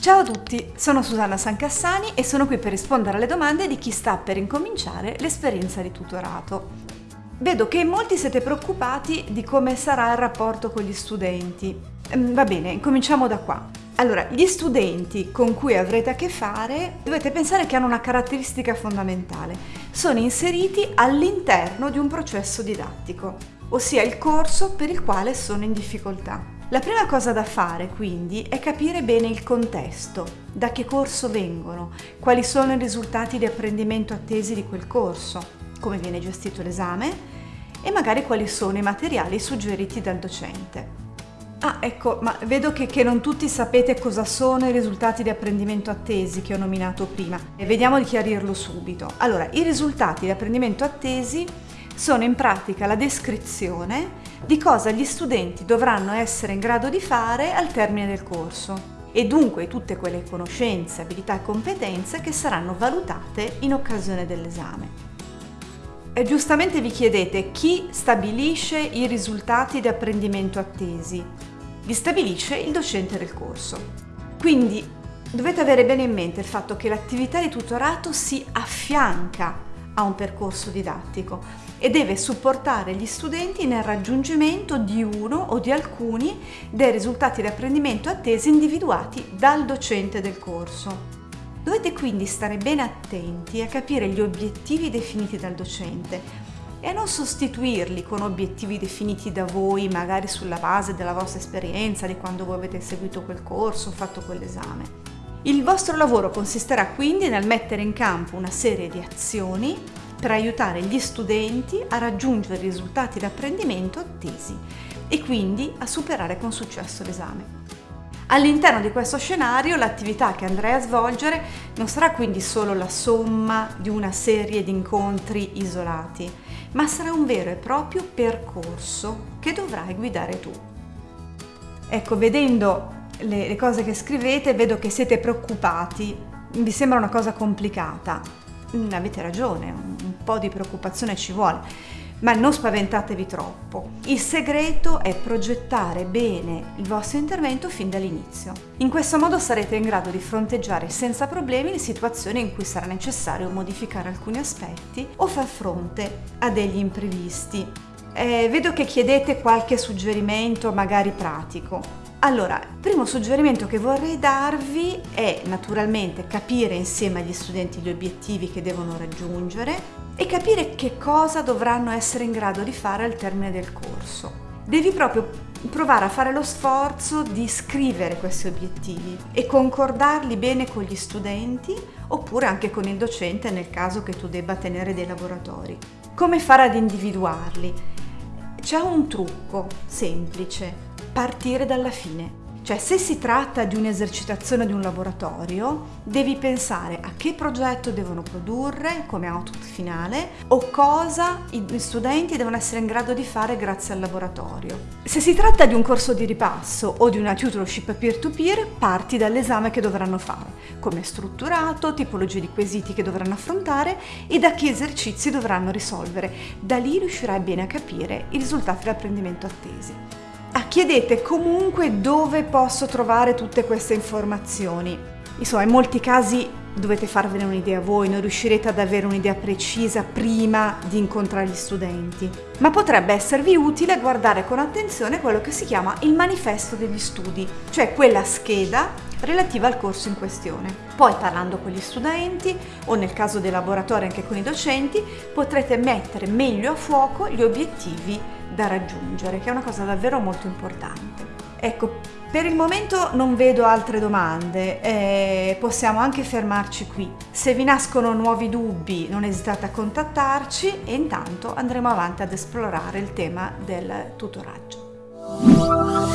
Ciao a tutti, sono Susanna Sancassani e sono qui per rispondere alle domande di chi sta per incominciare l'esperienza di tutorato. Vedo che molti siete preoccupati di come sarà il rapporto con gli studenti. Mm, va bene, cominciamo da qua. Allora, gli studenti con cui avrete a che fare dovete pensare che hanno una caratteristica fondamentale. Sono inseriti all'interno di un processo didattico, ossia il corso per il quale sono in difficoltà. La prima cosa da fare quindi è capire bene il contesto, da che corso vengono, quali sono i risultati di apprendimento attesi di quel corso, come viene gestito l'esame e magari quali sono i materiali suggeriti dal docente. Ah, ecco, ma vedo che, che, non tutti sapete cosa sono i risultati di apprendimento attesi che ho nominato prima. E vediamo di chiarirlo subito. Allora, i risultati di apprendimento attesi sono in pratica la descrizione di cosa gli studenti dovranno essere in grado di fare al termine del corso e dunque tutte quelle conoscenze, abilità e competenze che saranno valutate in occasione dell'esame. E giustamente vi chiedete chi stabilisce i risultati di apprendimento attesi? Li stabilisce il docente del corso. Quindi dovete avere bene in mente il fatto che l'attività di tutorato si affianca a un percorso didattico e deve supportare gli studenti nel raggiungimento di uno o di alcuni dei risultati di apprendimento attesi individuati dal docente del corso. Dovete quindi stare bene attenti a capire gli obiettivi definiti dal docente e non sostituirli con obiettivi definiti da voi, magari sulla base della vostra esperienza, di quando voi avete seguito quel corso fatto quell'esame. Il vostro lavoro consisterà quindi nel mettere in campo una serie di azioni per aiutare gli studenti a raggiungere i risultati d'apprendimento attesi e quindi a superare con successo l'esame. All'interno di questo scenario l'attività che andrei a svolgere non sarà quindi solo la somma di una serie di incontri isolati, ma sarà un vero e proprio percorso che dovrai guidare tu. Ecco, vedendo le, le cose che scrivete vedo che siete preoccupati, vi sembra una cosa complicata, Mm, avete ragione, un po' di preoccupazione ci vuole, ma non spaventatevi troppo. Il segreto è progettare bene il vostro intervento fin dall'inizio. In questo modo sarete in grado di fronteggiare senza problemi le situazioni in cui sarà necessario modificare alcuni aspetti o far fronte a degli imprevisti. Eh, vedo che chiedete qualche suggerimento magari pratico. Allora, il primo suggerimento che vorrei darvi è naturalmente capire insieme agli studenti gli obiettivi che devono raggiungere e capire che cosa dovranno essere in grado di fare al termine del corso. Devi proprio provare a fare lo sforzo di scrivere questi obiettivi e concordarli bene con gli studenti oppure anche con il docente nel caso che tu debba tenere dei laboratori. Come fare ad individuarli? C'è un trucco semplice partire dalla fine. Cioè se si tratta di un'esercitazione di un laboratorio, devi pensare a che progetto devono produrre come output finale o cosa gli studenti devono essere in grado di fare grazie al laboratorio. Se si tratta di un corso di ripasso o di una tutorship peer-to-peer, parti dall'esame che dovranno fare, come è strutturato, tipologie di quesiti che dovranno affrontare e da che esercizi dovranno risolvere. Da lì riuscirai bene a capire i risultati dell'apprendimento attesi. Chiedete comunque dove posso trovare tutte queste informazioni. Insomma, in molti casi dovete farvene un'idea voi, non riuscirete ad avere un'idea precisa prima di incontrare gli studenti. Ma potrebbe esservi utile guardare con attenzione quello che si chiama il manifesto degli studi, cioè quella scheda relativa al corso in questione. Poi parlando con gli studenti o nel caso dei laboratori anche con i docenti potrete mettere meglio a fuoco gli obiettivi da raggiungere, che è una cosa davvero molto importante. Ecco, per il momento non vedo altre domande, eh, possiamo anche fermarci qui. Se vi nascono nuovi dubbi non esitate a contattarci e intanto andremo avanti ad esplorare il tema del tutoraggio.